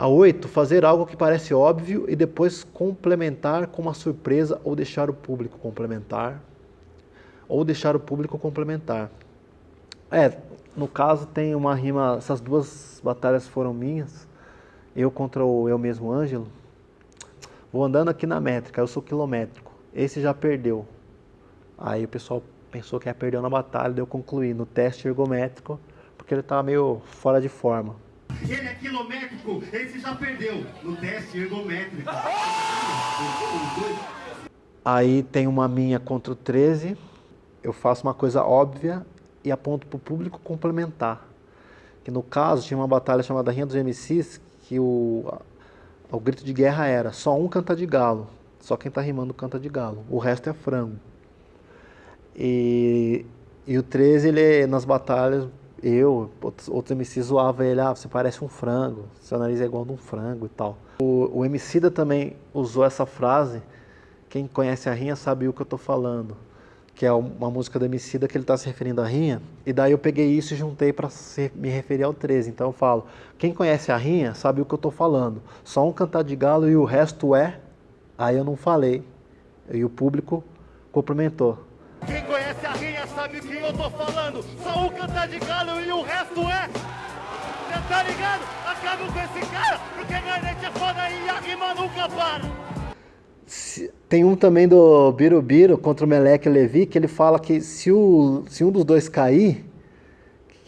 A 8, fazer algo que parece óbvio e depois complementar com uma surpresa ou deixar o público complementar. Ou deixar o público complementar. É, no caso tem uma rima, essas duas batalhas foram minhas. Eu contra o eu mesmo Ângelo. Vou andando aqui na métrica, eu sou quilométrico. Esse já perdeu. Aí o pessoal pensou que ia perder na batalha, deu concluir no teste ergométrico, porque ele estava meio fora de forma. Ele é quilométrico, esse já perdeu no teste ergométrico. Aí tem uma minha contra o 13, eu faço uma coisa óbvia e aponto para o público complementar. Que no caso tinha uma batalha chamada Rinha dos MCs, que o, o grito de guerra era só um canta de galo, só quem está rimando canta de galo, o resto é frango. E, e o 13, ele, nas batalhas, eu, outros, MCs zoavam ele, ah, você parece um frango, seu nariz é igual a um frango e tal. O, o Emicida também usou essa frase, quem conhece a Rinha sabe o que eu estou falando, que é uma música do Emicida que ele está se referindo à Rinha, e daí eu peguei isso e juntei para me referir ao 13. Então eu falo, quem conhece a Rinha sabe o que eu estou falando, só um cantar de galo e o resto é, aí eu não falei, e o público complementou. Quem conhece a rinha sabe o que eu tô falando. Só um cantar de galo e o resto é. Cê tá ligado? Acaba com esse cara, porque a internet é foda e a rima nunca para. Tem um também do Birubiru contra o Meleque Levi, que ele fala que se, o, se um dos dois cair,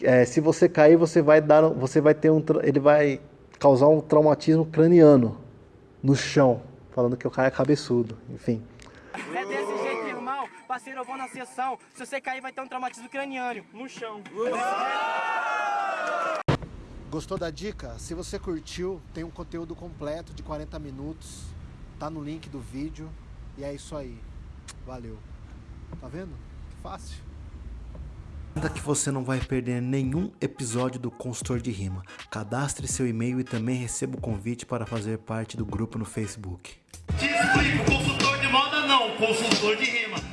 é, se você cair, você vai dar, você vai ter um, ele vai causar um traumatismo craniano no chão, falando que o cara é cabeçudo, enfim. Irmão. Parceiro, eu vou na sessão. Se você cair, vai ter um traumatismo craniano no chão. Gostou da dica? Se você curtiu, tem um conteúdo completo de 40 minutos. Tá no link do vídeo. E é isso aí. Valeu. Tá vendo? Que fácil. Ainda que você não vai perder nenhum episódio do Consultor de Rima. Cadastre seu e-mail e também receba o convite para fazer parte do grupo no Facebook. Te explico, consultor de moda não, consultor de rima.